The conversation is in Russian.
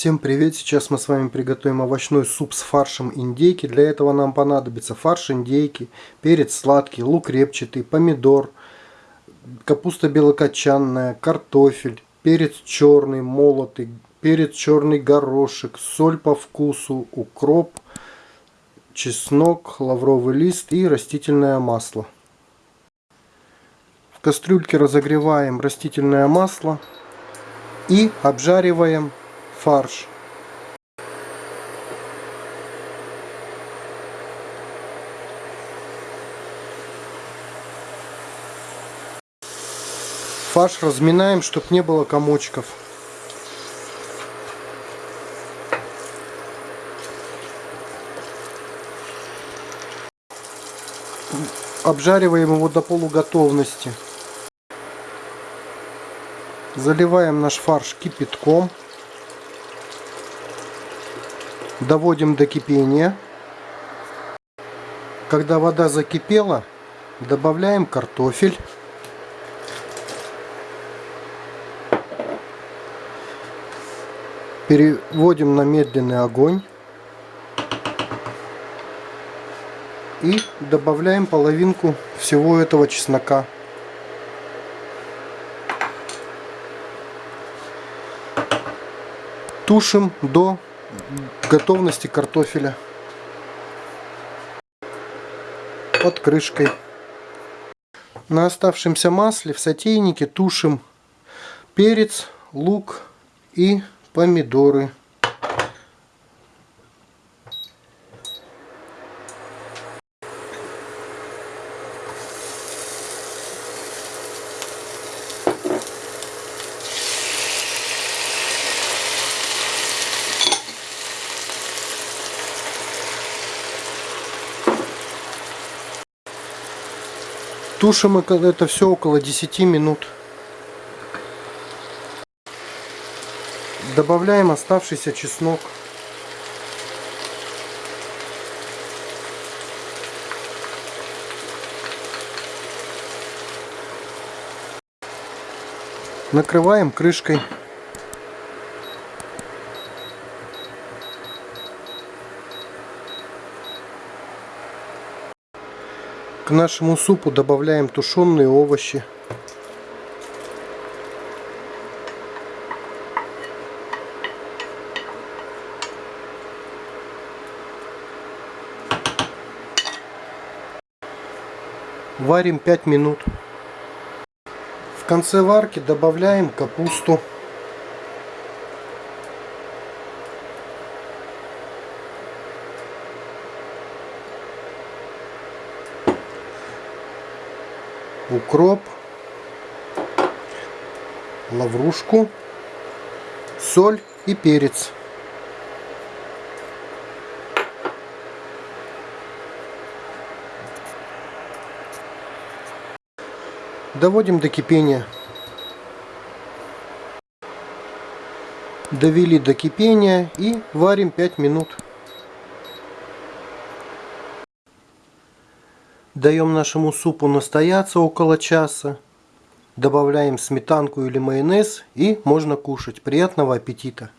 Всем привет! Сейчас мы с вами приготовим овощной суп с фаршем индейки. Для этого нам понадобится фарш индейки, перец сладкий, лук репчатый, помидор, капуста белокочанная, картофель, перец черный молотый, перец черный горошек, соль по вкусу, укроп, чеснок, лавровый лист и растительное масло. В кастрюльке разогреваем растительное масло и обжариваем фарш. Фарш разминаем, чтобы не было комочков. Обжариваем его до полуготовности. Заливаем наш фарш кипятком доводим до кипения. Когда вода закипела, добавляем картофель. Переводим на медленный огонь. И добавляем половинку всего этого чеснока. Тушим до готовности картофеля под крышкой. На оставшемся масле в сотейнике тушим перец, лук и помидоры. Тушим это все около 10 минут. Добавляем оставшийся чеснок. Накрываем крышкой. К нашему супу добавляем тушеные овощи. Варим 5 минут. В конце варки добавляем капусту. Укроп, лаврушку, соль и перец. Доводим до кипения. Довели до кипения и варим 5 минут. Даем нашему супу настояться около часа. Добавляем сметанку или майонез и можно кушать. Приятного аппетита!